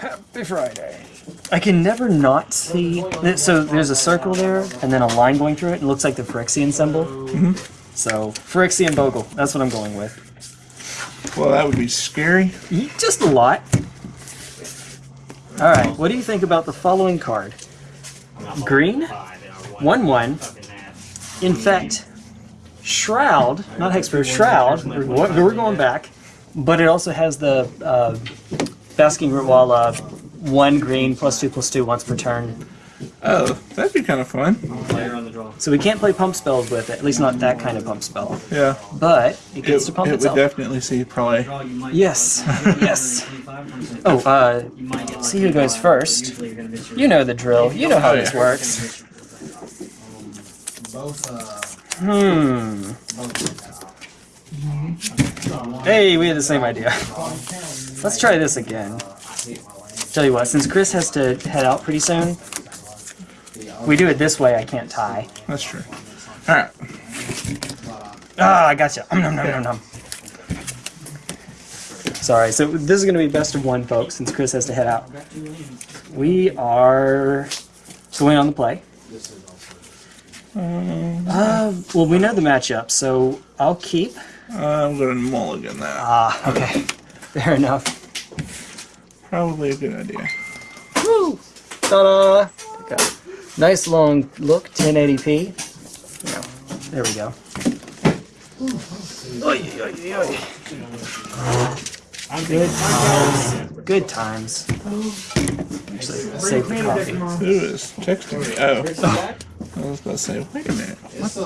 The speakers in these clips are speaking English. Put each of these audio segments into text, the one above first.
Happy Friday. I can never not see. So there's a circle there, and then a line going through it. It looks like the Phyrexian symbol. Mm-hmm. So Phyrexian Bogle. That's what I'm going with. Well, that would be scary. Just a lot. All right. What do you think about the following card? Green, one one. Infect, Shroud, not Hexproof, Shroud. We're, we're going back, but it also has the uh, Basking Root Rootwalla, one green plus two plus two once per turn. Oh, that'd be kind of fun. Player on the draw. So we can't play pump spells with it, at least not that kind of pump spell. Yeah. But it It, gets to pump it would definitely see probably. You might Yes. Yes. Oh, uh, you might get see who goes first. you're gonna miss your- you know the drill. You know how Oh, this works. Both, uh, Hmm. Hey, we had the same idea. Let's try this again. Tell you what, since Chris has to head out pretty soon, we do it this way, I can't tie. That's true. All right. Ah, I gotcha. Um, nom, nom, nom, nom. Sorry, so this is going to be best of one, folks, since Chris has to head out. We are going on the play. Uh, well, we know the matchup, so I'll keep. I'm going to mulligan that. Ah, okay. Fair enough. Probably a good idea. Woo! Ta-da! Nice long look, 1080p. Yeah, there we go. Oy, oy, oy, oy. Good times. Good times. Actually, save the coffee. Who is texting me? Oh. I was about to say, wait a minute. It's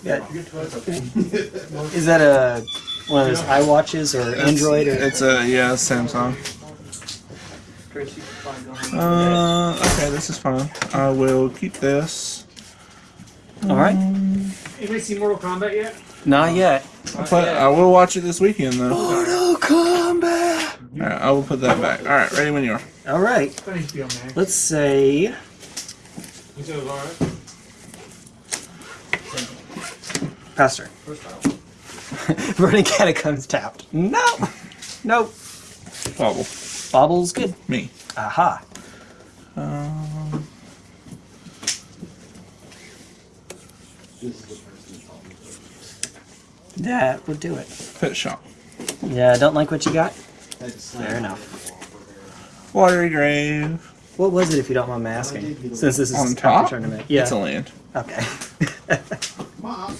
still Yeah. Is that a one of those iWatches or Android or? It's a, yeah, Samsung. Uh, okay, this is fine. I will keep this. All right. Anybody see Mortal Kombat yet? Not yet. I'll put, I will watch it this weekend, though. Mortal Kombat. Alright, I will put that back. Alright, ready when you are. All right. It's on HBO Max. Let's say You said it was alright? Pastor. Burning Catacombs tapped. No. Nope. Bobble. Bobble's good. Me. Aha. Um, That would do it. pet shop. Yeah, don't like what you got? Fair Fair enough. Watery grave. What was it, if you don't mind me asking? Since this is On a top? tournament. Yeah. It's a land. Okay.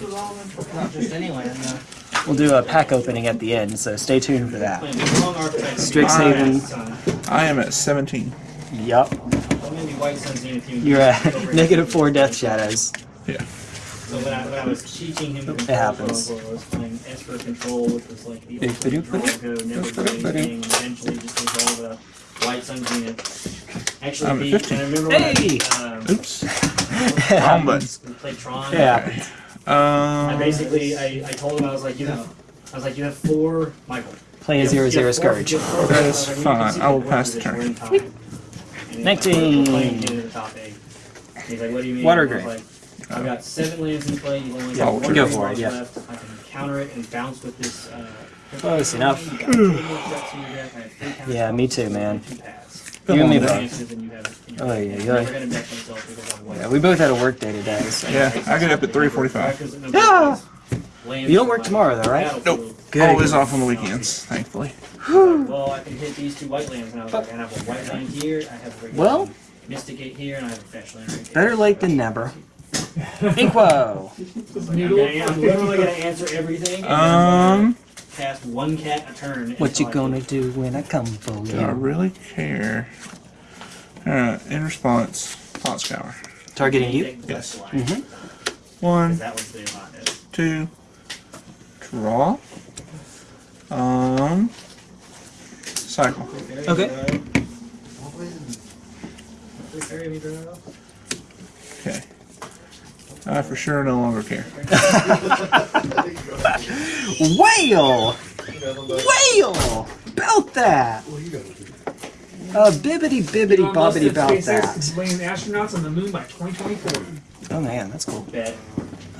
Not Not just any no. we'll do a pack opening at the end, so stay tuned for that. Playing big long archetype. Strixhaven. I am at 17. Yup. I'm gonna be White Sun Zenith Human You're at negative four death shadows. Yeah. So when I, when I was teaching him It happens. I was playing Esper Control, which was like the Big ultimate ba-doop, ba-doop. control code, never do Ba-doop, ba-doop. anything, and eventually just evolve a White Sun Zenith. Actually, I'm beat, 15. and I remember when Hey! I, um, Oops. It Wrong button. we played Tron. Yeah. I Um, basically, I, I told him, I was like, you have, I was like, you have four, Michael. Play a you have- zero you zero have scourge. you have four That is I was like, fine. I will pass the turn. we're in time. And he's like, Nineteen. we're playing into the top eight. He's like, what do you mean? Water I green. like, I've got seven lands in play. You've only Yeah, got one go for it, yeah. left. I can counter it and bounce with this. Uh, Close enough. You got two more threats in your deck. I have three counters Yeah, me too, man. Two. You and me Come both. And you have it in Oh, deck. yeah, yeah. gonna deck myself because I'm white. Yeah, we both had a work day today, so. yeah, I get up at 3.45. Yeah. You don't work tomorrow, though, right? Nope. Good. Always off on the weekends, thankfully. Well, I can hit these two white lands, and I was like, I have a white land here, I have a regular Well- Mystic Gate here, and I have a fetch land right. Better late than never. Inquo. I'm, gonna, I'm literally gonna answer everything. Um, then cast one cat a turn. What you gonna get- do when I come for you? do I really care? Alright, in response, Thought Scour. Targeting you? Yes. best line, Mhm. 'cause One, That was the hotness. two, draw. Um, cycle. Okay. Okay. I for sure no longer care. Whale! Whale! about that! Uh, bibbity bibbity bobbity about that. laying astronauts on the moon by 2024. Oh man, that's cool. Bet.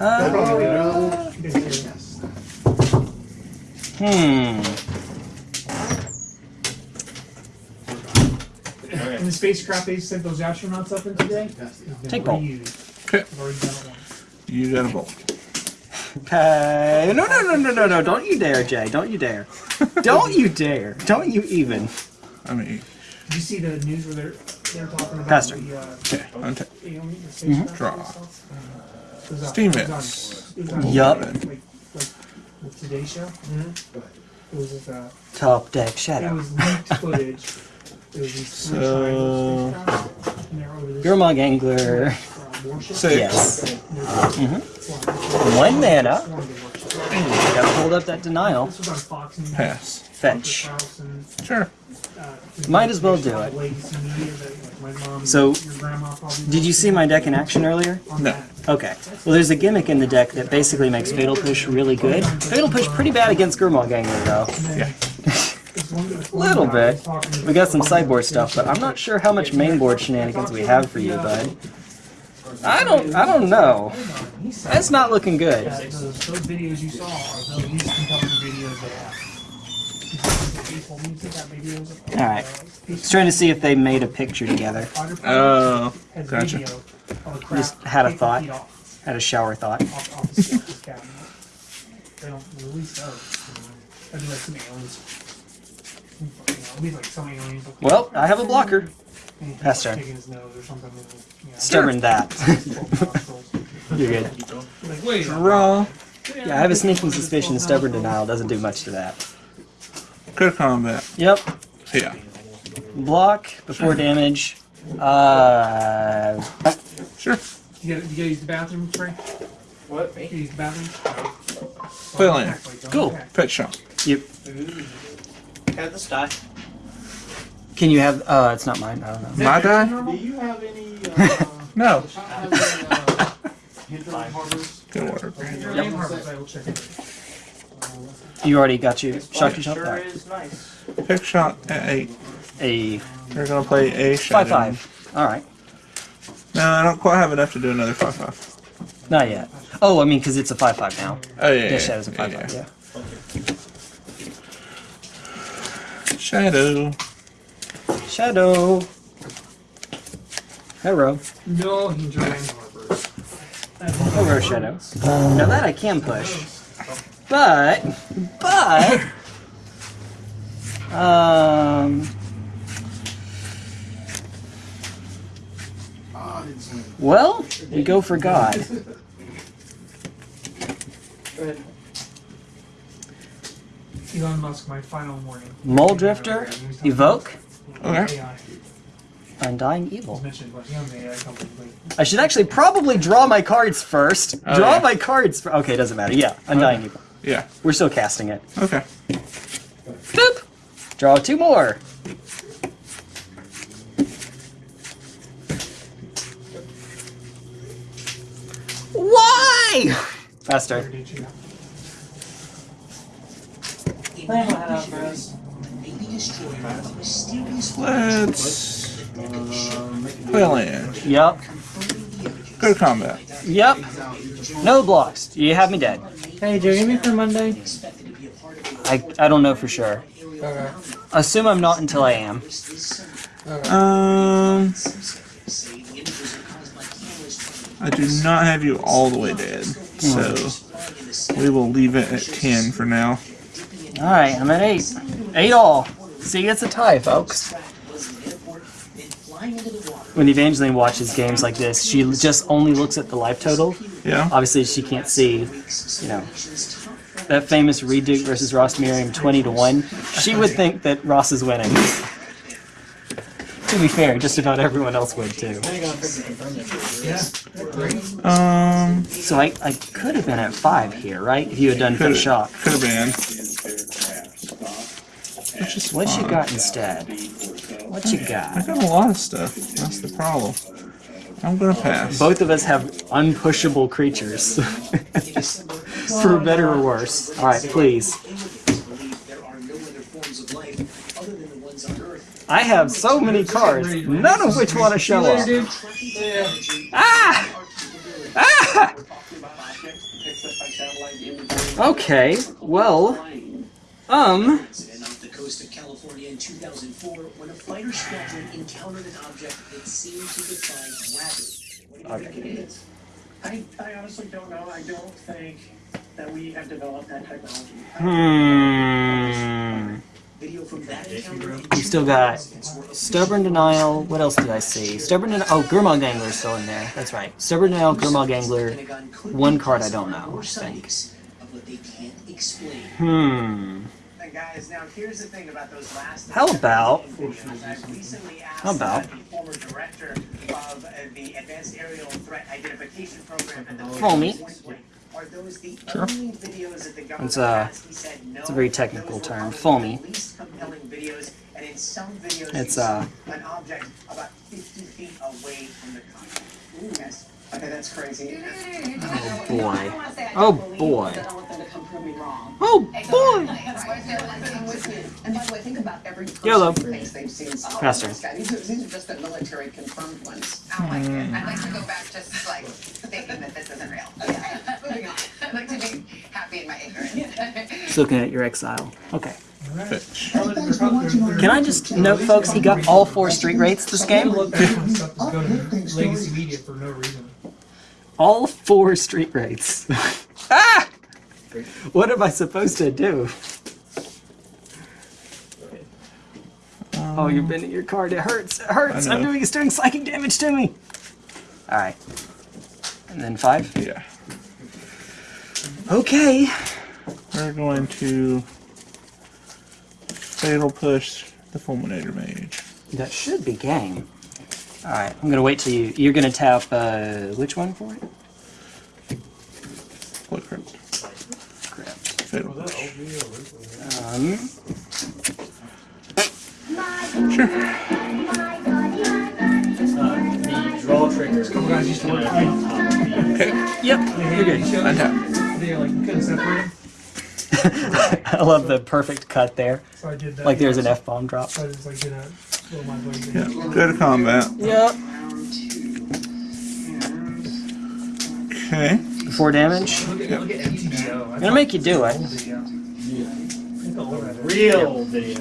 Uh, hmm. And the spacecraft they sent those astronauts up in today? Take bolt. Okay. You got a bolt. Okay. No, no, no, no, no, no. Don't you dare, Jay. Don't you dare. Don't you dare. Don't you even. I mean, Did you see the news where they're they're talking about Pastor. the uh, okay. Untap. alien the spacecraft Draw. and stuff? It was Steam it was on- Hits. it Yup. Like, like the Today Show. It was just, uh, Top deck it shadow. was leaked footage. It was these So- triangle spacecraft, and they're over this Gurmag Angler. Six. Yes. Mhm. One mana. Gotta hold up that denial. This was on Fox News. Pass. Fetch. Sure. uh, Might as well do it. legacy media that, like, my mom and So, your grandma probably Did you see my deck in action earlier? No. Okay. Well, there's a gimmick in the deck that basically makes Fatal Push really good. Fatal Push pretty bad against Gurmag Angler, though. And Yeah. this one- this one Little bit. was talking to- We got some sideboard stuff, but I'm not sure how much mainboard shenanigans we have for you, bud. I don't. I don't know. That's not looking good. those, videos you saw are the least compelling videos they have. He told me he got videos of- All right. Just trying to see if they made a picture together. Oh, gotcha. video of the crap Just had a thought. Had a shower thought. off- off the shelf cabinet. They don't release those. you know. That'd be like some aliens. You know, it'd be like some aliens. look- Well, I have a blocker. And he's Pass turn. Taking his nose or something. and, you know, Stubborn that. You're good. Like, wait. Draw. Yeah, I have a sneaking suspicion stubborn denial doesn't do much to that. Good combat. Yep. Yeah. Block before damage. Uh, Sure. You gotta, you gotta use the bathroom, Trey? What? You gotta use the bathroom? Play land. Cool. Pet shop. you. Have this die. Can you have? Uh, it's not mine. I don't know. My die? Do you have any, uh, No. the shop has any, uh, Hinterland Harbors? Good work. Yep. Harbors, I will check it. You already got you shot your shot. Sure Alright. is nice. Pick shot at eight. A They're gonna play a shadow. five five. All right. No, I don't quite have enough to do another five five. Not yet. Oh, I mean, because it's a five five now. Oh yeah. Yeah, yeah, Shadow's a yeah, five yeah. five. Yeah. Shadow. Shadow. Hero. No Hinterland Harbors. Hero Shadow. Now that I can push. But, but, um, I didn't swing. well, we go for God. Elon Musk, my final warning. Mulldrifter, Evoke, Okay. AI Undying Evil. mentioned, but he owns uh, an AI company. Like, I should actually probably draw my cards first. Oh, draw yeah. my cards. fir- Okay, it doesn't matter. Yeah, Undying Evil. Yeah. We're still casting it. Okay. Boop. Draw two more. Why? Faster. Did you? Let's play land. Yep. Good combat. Yep. No blocks. You have me dead. Hey, do you give me for Monday. I, I don't know for sure. Okay. Assume I'm not until I am. Um, I do not have you all the way dead, so we will leave it at ten for now. Alright, I'm at eight. Eight all. See, it's a tie, folks. When Evangeline watches games like this, she just only looks at the life total. Yeah. Obviously, she can't see, you know, that famous Reid Duke versus Ross Merriam 20 to 1. She would think that Ross is winning. to be fair, just about everyone else would too. Um, So I, I could have been at 5 here, right? If you had done could Fifth Shock. could have been. Which is What you got instead? What you got? I got? a lot of stuff. That's the problem. I'm gonna pass. Both of us have unpushable creatures. For better or worse. Alright, please. I have so many cards, none of which want to show up. Ah! Ah! Okay, well, um, California in 2004 when a fighter squadron encountered an object that seemed to defy gravity. What do you think it is? I, I honestly don't know. I don't think that we have developed that technology. Hmm. Video from that encounter You still got Stubborn Denial. What else did I see? Stubborn Denial. Oh, Gurmag is still in there. That's right. Stubborn Denial, Gurmag Angler. Pentagon could One card I don't know, I think. sightings Of what they can't explain. Hmm. And guys, now here's the thing about those last. How about- recently asked How about- uh, the former director of uh, the Advanced Aerial Threat Identification Program at the Foamy. Point Are those the Sure. only videos that the government It's a- has? He said no. it's a very technical term, among the foamy. Least compelling videos, and in some videos It's, you uh, an object about 50 feet away from the car. Ooh, yes. Okay, that's crazy. Oh boy. Oh boy. I don't want them to come prove me wrong. Oh boy. I'm with you. And by the way, think about every person YOLO. they've seen something. Faster. This. These are, just the military confirmed ones. I like it. I like to go back just like thinking that this isn't real. Moving on. I'd like to be happy in my ignorance. Just looking at your exile. Okay. Can I just note, folks, he got all four Street Wraiths this game? Look, that kind of stuff is going to legacy media for no reason. All four Street Wraiths. ah! What am I supposed to do? Oh, you're bending your card. It hurts. It hurts. I'm doing. It's doing psychic damage to me. All right. And then five. Yeah. Okay. We're going to fatal push the fulminator mage. That should be game. All right. I'm gonna wait till you. You're gonna tap uh, which one for it? Blood crypt. Crap. Fatal push. Um. Uh, the draw trigger. couple guys used to work for me. Okay. Yep. You're good. Untap. They like couldn't separate them, I love the perfect cut there. so I did that. Like there's an F bomb drop. So I just like did a little my. Yeah. Go to combat. Yep. Okay. Four damage. Look at, look at I'm gonna make you do it. Real video.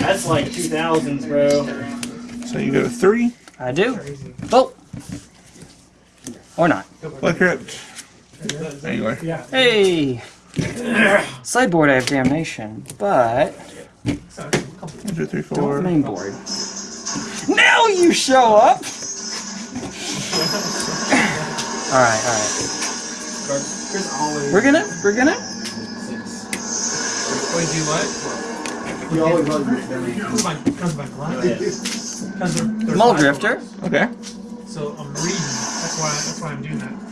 That's like 2000s, bro. So you go to three. I do. Crazy. Oh. Or not. Blood crypt. Anyway. Yeah. Hey. Sideboard, I have damnation, but So, a couple One, two, three, don't main board. Now you show up. all right, all right. We're gonna, we're gonna. Wait, do what? You always love this. Because my, because my glasses. Because they're, they're Mull. Drifter. Okay. So I'm reading. That's why. That's why I'm doing that.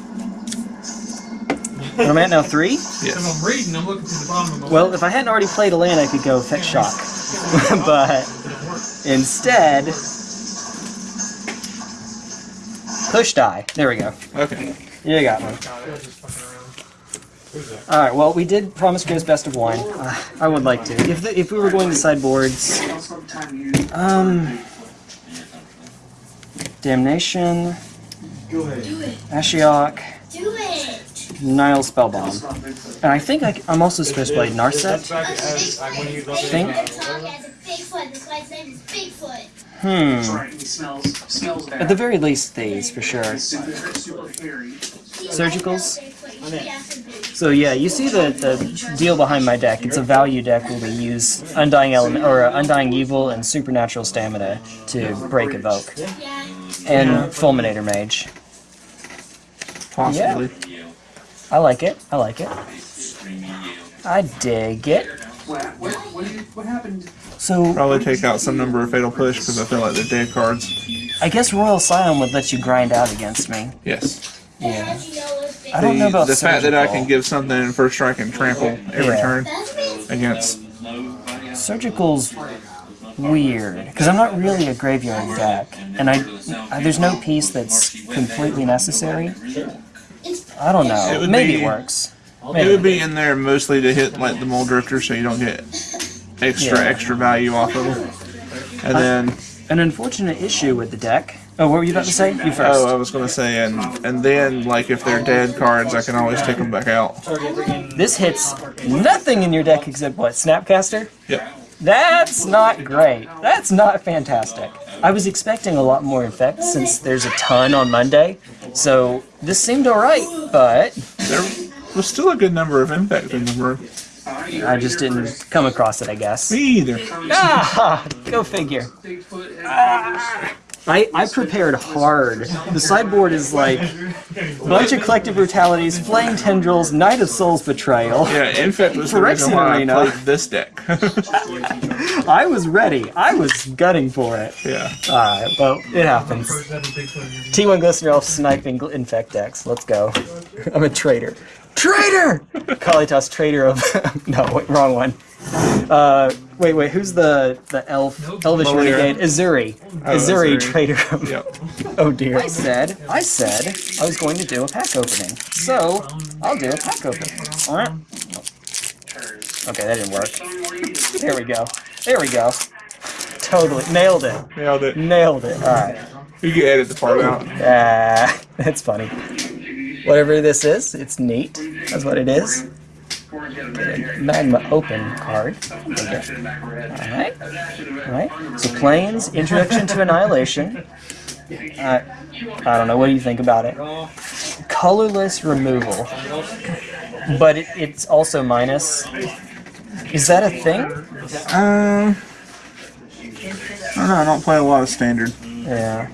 What am I at now? Three. Because Yes. I'm reading. I'm looking to the bottom of my. Well, if I hadn't already played a land, I could go fetch shock, but instead, push die. There we go. Okay. You got me. God, I was just fucking around. All right. Well, we did promise Chris best of one. Uh, I would like to. If the, if we were going to sideboards, um, damnation, Go ahead. Ashiok, Do it! Nihil Spellbomb, and I think I, am also supposed to play Narset. Think. Talk as a Bigfoot. This guy's name is Bigfoot. Hmm. Right, he smells, smells bad. At the very least, these for sure. super, super hairy. Surgicals? So yeah, you see the, the deal behind my deck. It's a value deck where we use Undying Element or uh, Undying Evil and Supernatural Stamina to break evoke, and Fulminator Mage. Possibly. I like it. I like it. I dig it. What, what, what, did you, what happened? So Probably take out some number of fatal push because I feel like they're dead cards. I guess Royal Scion would let you grind out against me. Yes. Yeah. How'd you know it was Bigfoot? I don't know The, about the fact that I can give something in first strike and trample every Yeah. turn against. Surgical's weird because I'm not really a graveyard deck, and I, I there's no piece that's completely necessary. I don't It know. would Maybe be- it works. It would be in there mostly to hit like the Mulldrifter so you don't get extra Yeah. extra value off of them. And then An unfortunate issue with the deck. Oh, what were you about to say? You first. oh, I was gonna say and and then like if they're dead cards, I can always take them back out. This hits nothing in your deck except what? Snapcaster? Yep. That's not great. That's not fantastic. I was expecting a lot more effects since there's a ton on Monday. So this seemed alright, but There was still a good number of impacts in the room. I just didn't come across it, I guess. Me either. Ah, go figure. I, I prepared hard. The sideboard is like a bunch of collective brutalities, flame tendrils, Knight of Souls betrayal. Yeah, infect was the reason why I played this deck. I was ready. I was gunning for it. yeah. Alright, well, it happens. First ever Bigfoot interview. T1 Glistener Elf sniping infect decks. Let's go. I'm a traitor. Traitor! Kalitas, traitor of. no, wait, wrong one. Uh, wait, wait, who's the the elf? Elvish Malira. renegade? Ezuri. Oh, Ezuri, Ezuri. traitor. Yep. Oh dear. I said, I said I was going to do a pack opening. So, I'll do a pack opening. Alright? Okay, that didn't work. There we go. There we go. Totally. Nailed it. Nailed it. Nailed it. Alright. You can edit the part out. Ah, that's funny. Whatever this is, it's neat. That's what it is. Magma open card. Alright. Alright. So planes, introduction to annihilation. Uh, I don't know, what do you think about it? Colorless removal. But it, it's also minus. Is that a thing? Um, I don't know. I don't play a lot of standard. Yeah.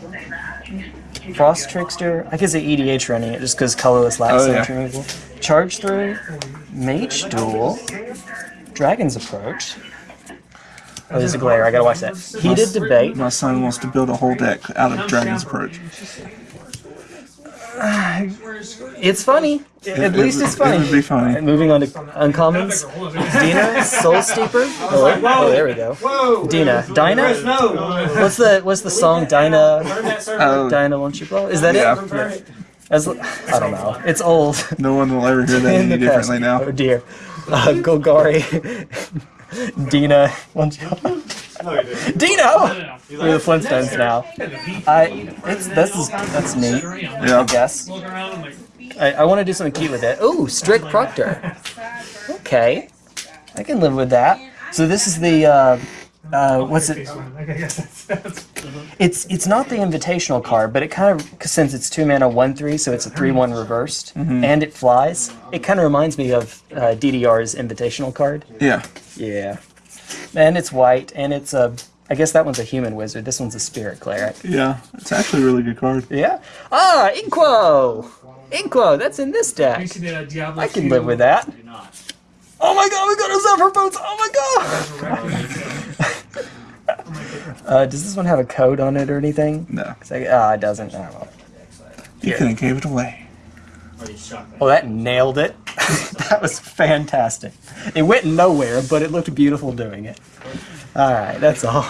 Frost Trickster. I could say EDH running it just because colorless lacks Oh, yeah. removal. Charge through. Mage Duel. Dragon's Approach. Oh, there's a glare. I gotta watch that. Heated Debate. My son wants to build a whole deck out of Dragon's Approach. It's funny. At least it's funny. It would be funny. Alright, moving on to uncommons. Dina, Soul Steeper. Oh, oh, there we go. Dina, Dina, What's the what's the song? Dina, Burn that server. Oh, Dinah, won't you blow? Is that Yeah. it? Yeah. As, I don't know. It's old. no one will ever hear that any differently now. Oh dear. Uh, Golgari. Dina. you- Dino! We're the Flintstones now. I. It's this is that's neat. I Yeah. guess. And like, I, I want to do something cute with it. Ooh, Strict Proctor. Okay, I can live with that. So this is the. Uh, uh, what's it? I guess that's, that's It's it's not the invitational card, but it kind of since it's two mana one three, so it's a three one reversed, and it flies. It kind of reminds me of uh, DDR's invitational card. Yeah. Yeah, and it's white, and it's a. I guess that one's a human wizard. This one's a spirit cleric. Yeah. It's actually a really good card. Yeah. Ah, Inquo. Inquo. That's in this deck. you see the uh, Diablo I can live with that. Oh my god, we got a Zephyr Boots! Oh my god! uh, does this one have a code on it or anything? No. Ah, it doesn't. Oh, well. You could have gave it away. Or oh, that nailed it. that was fantastic. It went nowhere, but it looked beautiful doing it. Alright, that's all.